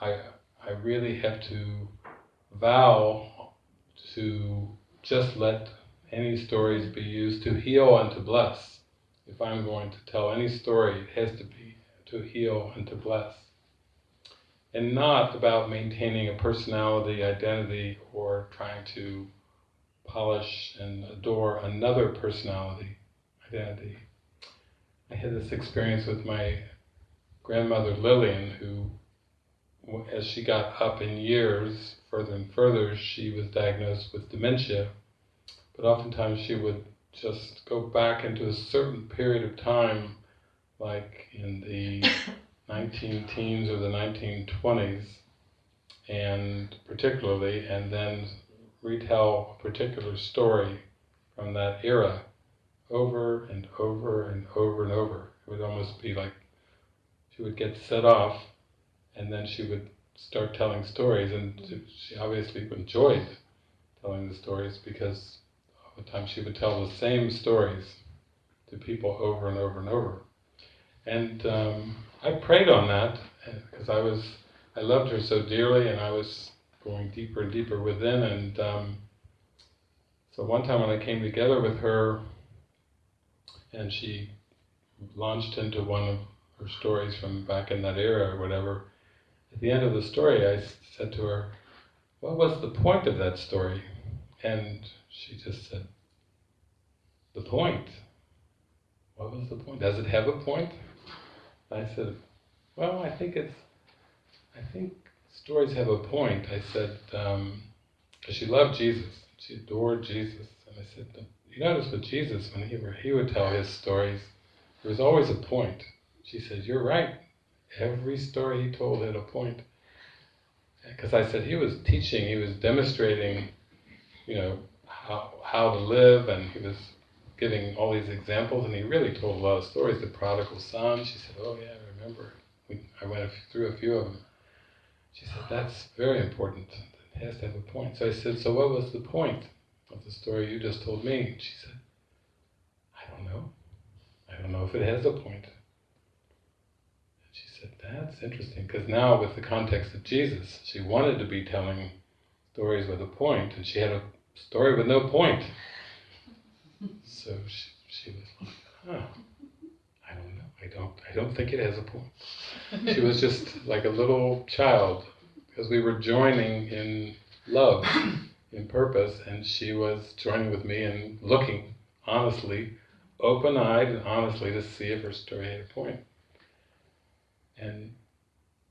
I, I really have to vow to just let any stories be used to heal and to bless. If I'm going to tell any story, it has to be to heal and to bless. And not about maintaining a personality, identity, or trying to polish and adore another personality, identity. I had this experience with my grandmother Lillian, who, as she got up in years, further and further, she was diagnosed with dementia. But oftentimes she would just go back into a certain period of time, like in the 19 teens or the 1920s, and particularly, and then retell a particular story from that era over and over and over and over. It would almost be like she would get set off and then she would start telling stories and she obviously enjoyed telling the stories because all the time she would tell the same stories to people over and over and over. And um, I prayed on that because I was, I loved her so dearly and I was going deeper and deeper within and um, so one time when I came together with her and she launched into one of her stories from back in that era or whatever, at the end of the story I said to her, what was the point of that story? And she just said, the point. What was the point? Does it have a point? I said, well, I think it's, I think stories have a point. I said, um, she loved Jesus. She adored Jesus. And I said, you notice with Jesus, when he, he would tell his stories, there was always a point. She said, you're right. Every story he told had a point. Because I said he was teaching, he was demonstrating, you know, how, how to live, and he was giving all these examples, and he really told a lot of stories. The prodigal son, she said, oh yeah, I remember. We, I went through a few of them. She said, that's very important. It has to have a point. So I said, so what was the point of the story you just told me? She said, I don't know. I don't know if it has a point. That's interesting, because now with the context of Jesus, she wanted to be telling stories with a point, and she had a story with no point. So she, she was like, huh, I don't know, I don't, I don't think it has a point. She was just like a little child, because we were joining in love, in purpose, and she was joining with me and looking honestly, open-eyed and honestly to see if her story had a point. And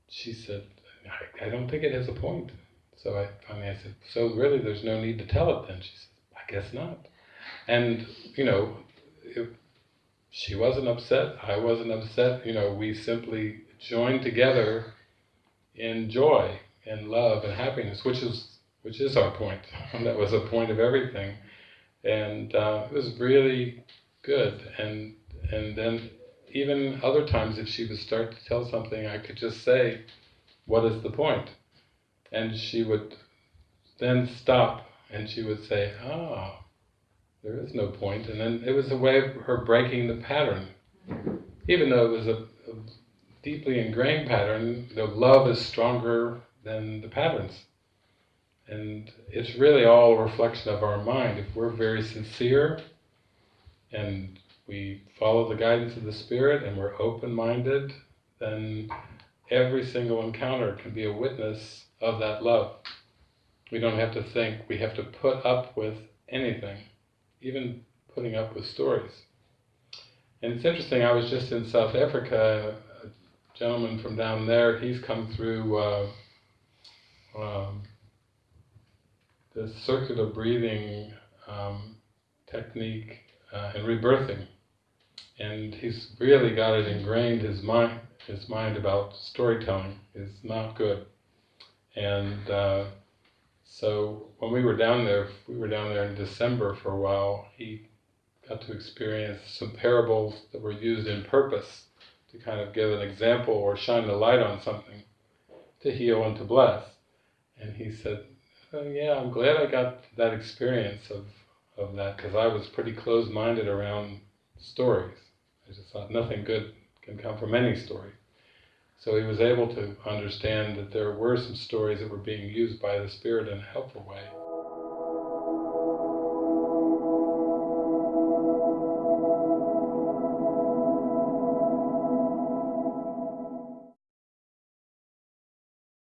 she said, I, I don't think it has a point. So I finally I said, so really there's no need to tell it then? She said, I guess not. And, you know, it, she wasn't upset, I wasn't upset, you know, we simply joined together in joy and love and happiness, which is which is our point. that was a point of everything. And uh, it was really good. And and then even other times if she would start to tell something, I could just say, what is the point? And she would then stop and she would say, ah, there is no point. And then it was a way of her breaking the pattern. Even though it was a, a deeply ingrained pattern, the love is stronger than the patterns. And it's really all a reflection of our mind. If we're very sincere and we follow the guidance of the Spirit and we're open-minded, then every single encounter can be a witness of that love. We don't have to think, we have to put up with anything even putting up with stories. And it's interesting, I was just in South Africa, a gentleman from down there, he's come through uh, um, the circular breathing um, technique uh, and rebirthing. And he's really got it ingrained, his mind, his mind about storytelling is not good. And uh, so when we were down there, we were down there in December for a while, he got to experience some parables that were used in purpose to kind of give an example or shine the light on something to heal and to bless. And he said, oh, yeah, I'm glad I got that experience of, of that because I was pretty closed-minded around stories. I just thought nothing good can come from any story. So he was able to understand that there were some stories that were being used by the Spirit in a helpful way.